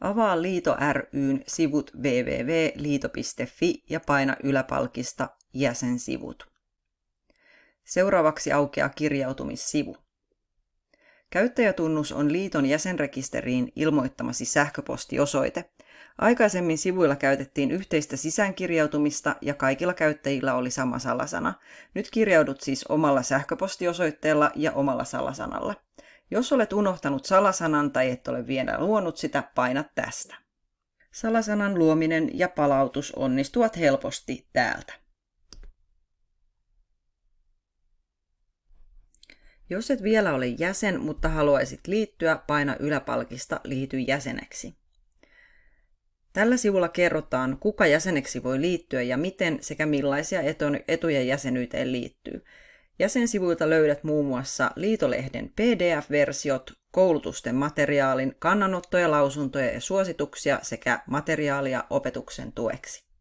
Avaa Liito ryn sivut www.liito.fi ja paina yläpalkista Jäsensivut. Seuraavaksi aukeaa kirjautumissivu. Käyttäjätunnus on liiton jäsenrekisteriin ilmoittamasi sähköpostiosoite. Aikaisemmin sivuilla käytettiin yhteistä sisäänkirjautumista ja kaikilla käyttäjillä oli sama salasana. Nyt kirjaudut siis omalla sähköpostiosoitteella ja omalla salasanalla. Jos olet unohtanut salasanan tai et ole vielä luonut sitä, paina tästä. Salasanan luominen ja palautus onnistuvat helposti täältä. Jos et vielä ole jäsen, mutta haluaisit liittyä, paina yläpalkista Liity jäseneksi. Tällä sivulla kerrotaan, kuka jäseneksi voi liittyä ja miten sekä millaisia etuja jäsenyyteen liittyy. Jäsensivuilta löydät muun muassa Liitolehden PDF-versiot, koulutusten materiaalin, kannanottoja, lausuntoja ja suosituksia sekä materiaalia opetuksen tueksi.